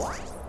What?